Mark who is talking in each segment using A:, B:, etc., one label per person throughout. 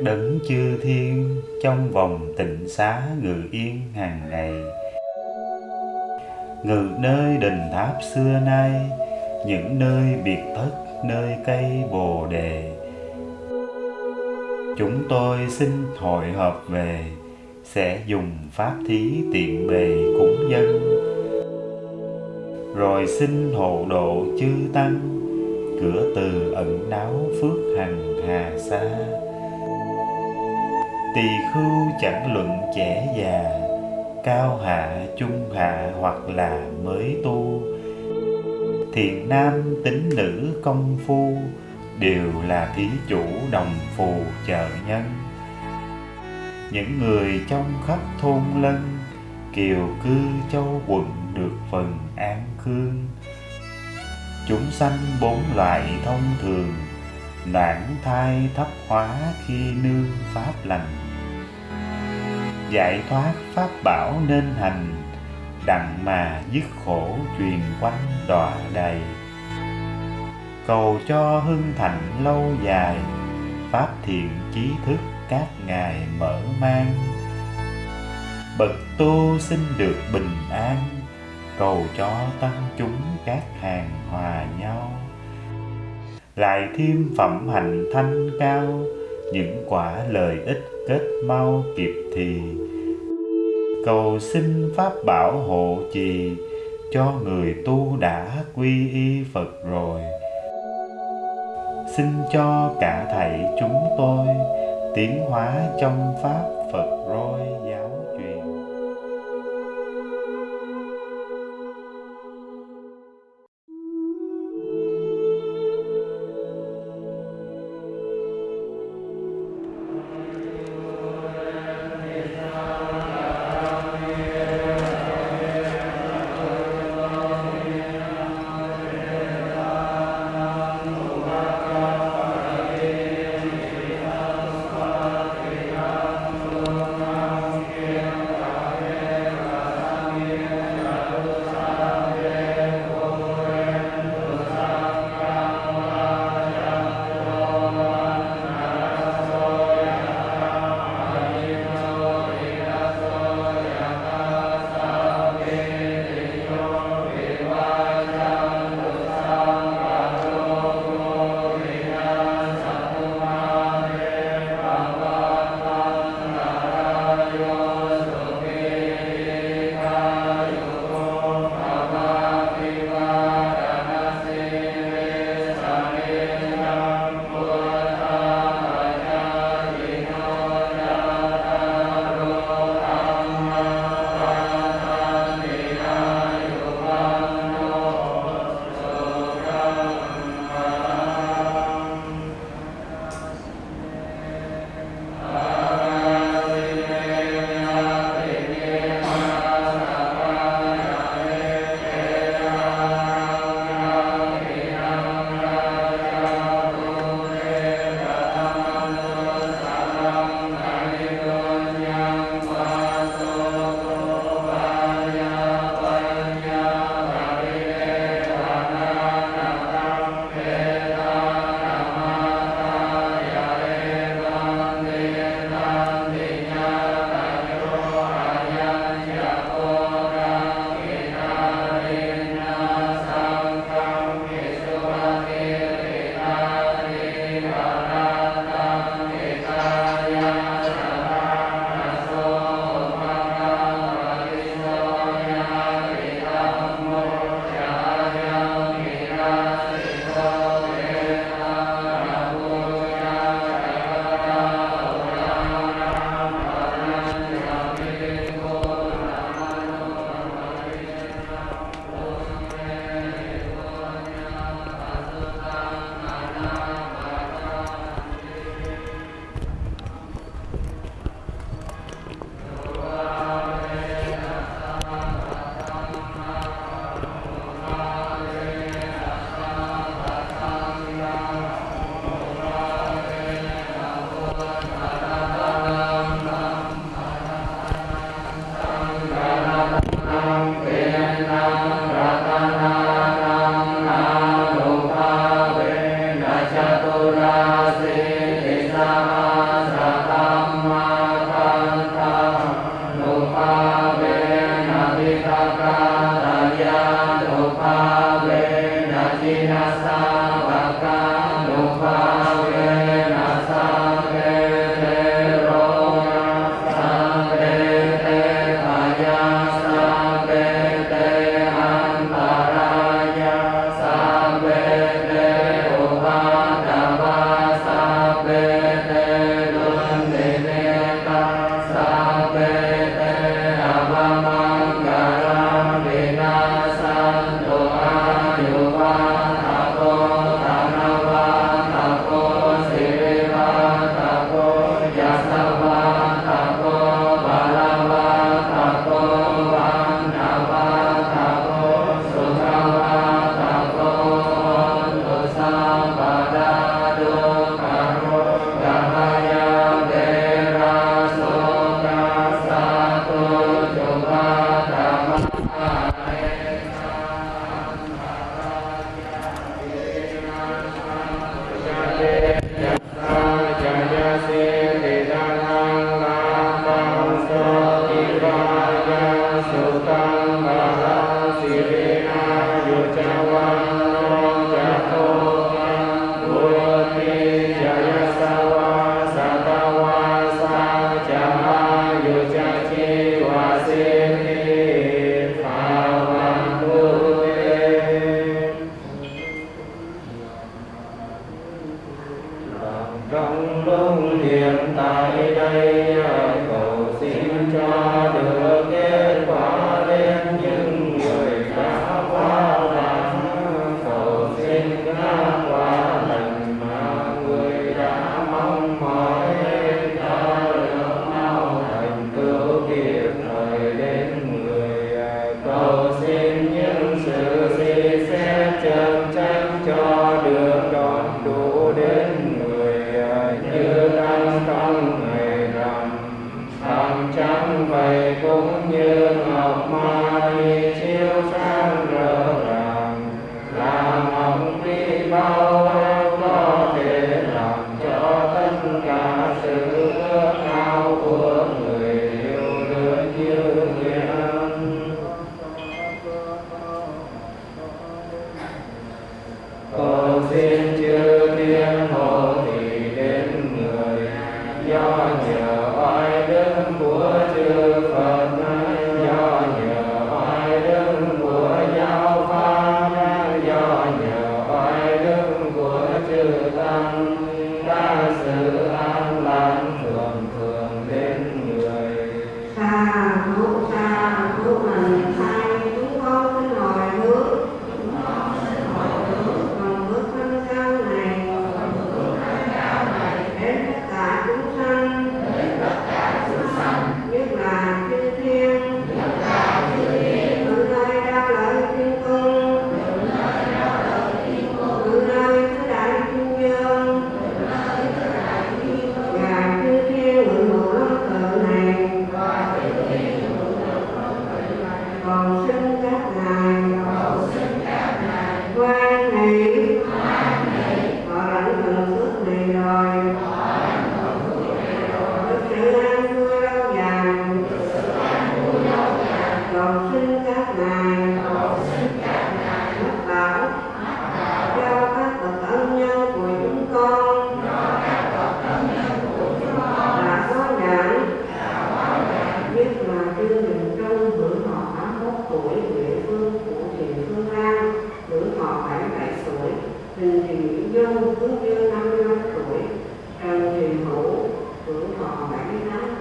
A: các đấng chư thiên trong vòng tịnh xá ngự yên hàng ngày. Ngự nơi đình tháp xưa nay, những nơi biệt thất, nơi cây bồ đề. Chúng tôi xin hội hợp về, sẽ dùng pháp thí tiện bề cúng dân. Rồi xin hộ độ chư tăng, cửa từ ẩn náu phước hằng hà xa tỳ khưu chẳng luận trẻ già, cao hạ, trung hạ hoặc là mới tu. Thiện nam tính nữ công phu, đều là thí chủ đồng phù trợ nhân. Những người trong khắp thôn lân, kiều cư châu quận được phần an khương. Chúng sanh bốn loại thông thường noãn thai thấp hóa khi nương pháp lành giải thoát pháp bảo nên hành, đặng mà dứt khổ truyền quanh đọa đầy cầu cho hưng thạnh lâu dài, pháp thiện trí thức các ngài mở mang. Bậc tu xin được bình an, cầu cho tăng chúng các hàng hòa nhau. Lại thêm phẩm hạnh thanh cao những quả lợi ích kết mau kịp thì. Cầu xin pháp bảo hộ trì, cho người tu đã quy y Phật rồi. Xin cho cả thảy chúng tôi tiến hóa trong pháp Phật rồi.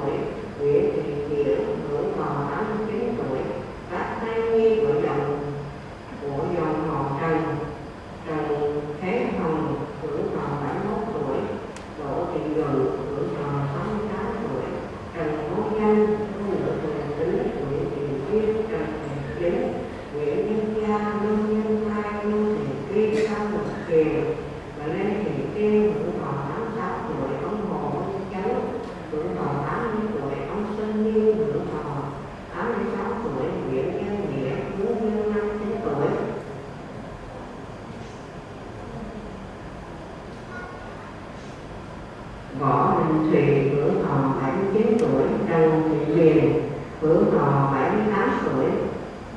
B: properly. hưởng thọ 78 tuổi,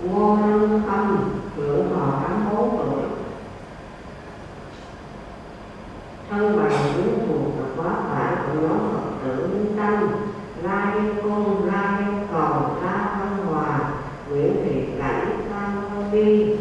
B: ngô lương phong hưởng thọ 84 tuổi. Thân bằng quyến thuộc và quá phải của nhóm phật tử minh tâm la liên cung la liên cầu la văn hòa, nguyễn thị cảnh, tam vi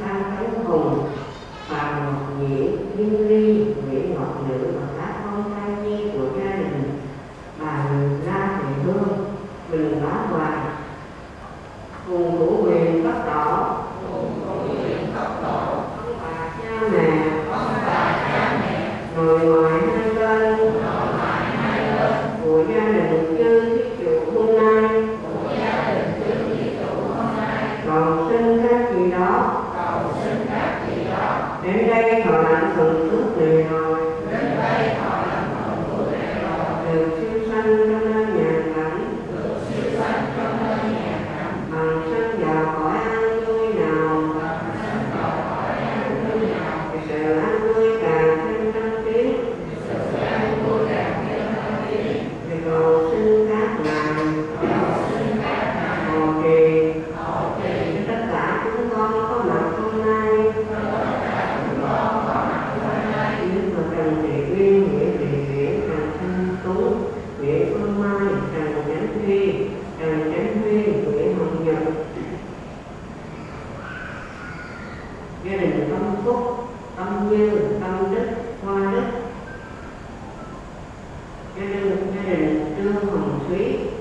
B: gia đình là tâm phúc tâm như tâm đức hoa đức gia đình gia đình là trương hồng thúy.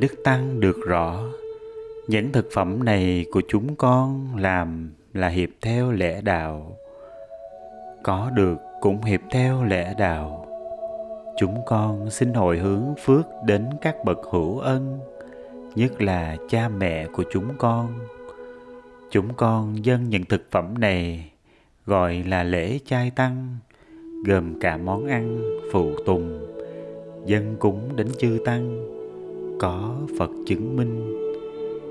A: Đức tăng được rõ những thực phẩm này của chúng con làm là hiệp theo lẽ đạo. Có được cũng hiệp theo lẽ đạo. Chúng con xin hồi hướng phước đến các bậc hữu ân, nhất là cha mẹ của chúng con. Chúng con dâng những thực phẩm này, gọi là lễ chay tăng, gồm cả món ăn phụ tùng, dân cúng đến chư tăng có phật chứng minh.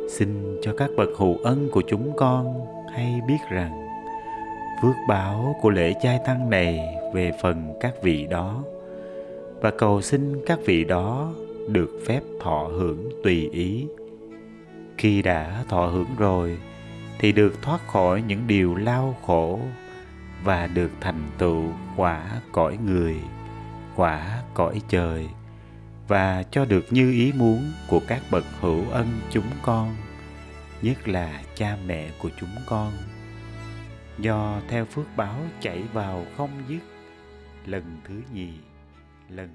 A: Xin cho các bậc hữu ân của chúng con hay biết rằng, phước báo của lễ chay tăng này về phần các vị đó, và cầu xin các vị đó được phép thọ hưởng tùy ý. Khi đã thọ hưởng rồi, thì được thoát khỏi những điều lao khổ và được thành tựu quả cõi người, quả cõi trời và cho được như ý muốn của các bậc hữu ân chúng con, nhất là cha mẹ của chúng con. Do theo phước báo chảy vào không dứt, lần thứ nhì, lần